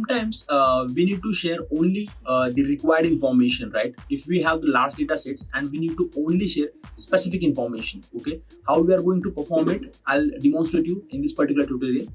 sometimes uh, we need to share only uh, the required information right? If we have the large data sets and we need to only share specific information okay? How we are going to perform it i'll demonstrate you in this particular tutorial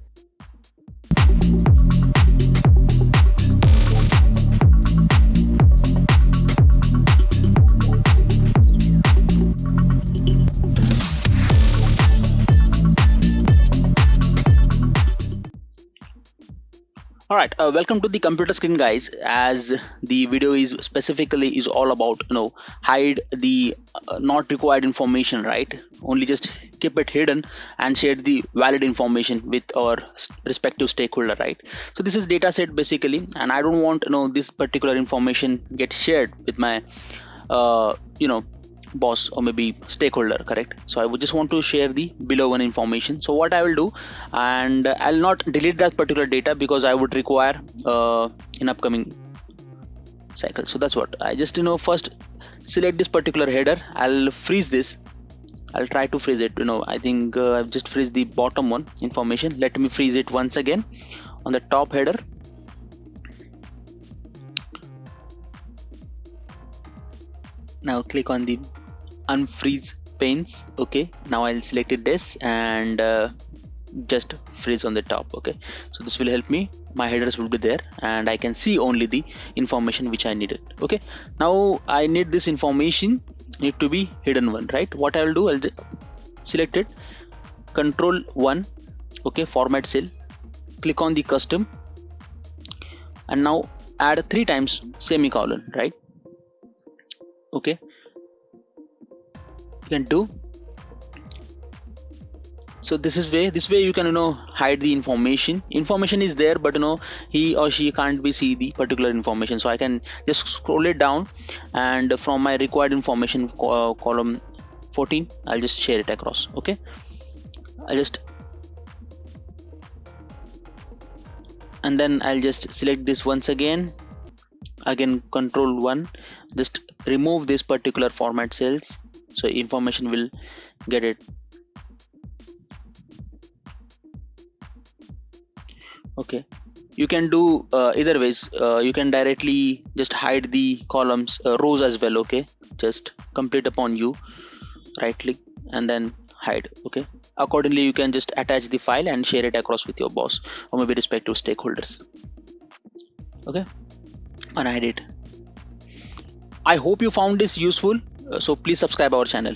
all right uh, welcome to the computer screen guys. As the video is specifically is all about you know hide the uh, not required information right? Only just keep it hidden and share the valid information with our respective stakeholder right? So this is data set basically and i don't want you know this particular information get shared with my uh, you know boss or maybe stakeholder correct? So i would just want to share the below one information. So what i will do and i'll not delete that particular data because i would require uh, in upcoming cycle. So that's what. I just you know first select this particular header. I'll freeze this. I'll try to freeze it. You know I think uh, I've just freeze the bottom one information. Let me freeze it once again on the top header. Now click on the unfreeze panes okay? Now I'll select it this and uh, just freeze on the top okay? So this will help me. My headers will be there and I can see only the information which I needed okay? Now I need this information need to be hidden one right? What I will do I'll select it. Control 1 okay? Format cell. Click on the custom. And now add three times semicolon right? Okay can do. So this is way this way you can you know hide the information. Information is there but you know he or she can't be see the particular information. So i can just scroll it down and from my required information uh, column 14 i'll just share it across okay? I'll just and then i'll just select this once again. Again control 1 just remove this particular format cells so information will get it. Okay. You can do uh, either ways. Uh, you can directly just hide the columns uh, rows as well okay? Just complete upon you. Right click and then hide okay? Accordingly you can just attach the file and share it across with your boss or maybe respective stakeholders. Okay? And hide it. I hope you found this useful so please subscribe our channel